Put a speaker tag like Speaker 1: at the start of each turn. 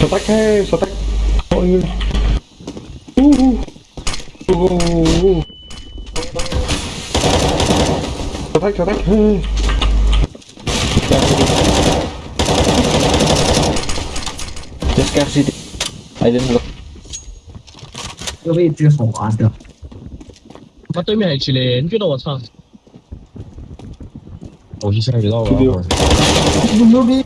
Speaker 1: สแต็กแค่สแต็กโอ้ยอู้หูโอ้โหสแต็กสแต็กเฮ้ย
Speaker 2: Just get it. I didn't look.
Speaker 3: 这位置好玩的。
Speaker 4: 他对面还起来，你觉得我操？
Speaker 5: 我去下水道吧。
Speaker 3: 牛逼！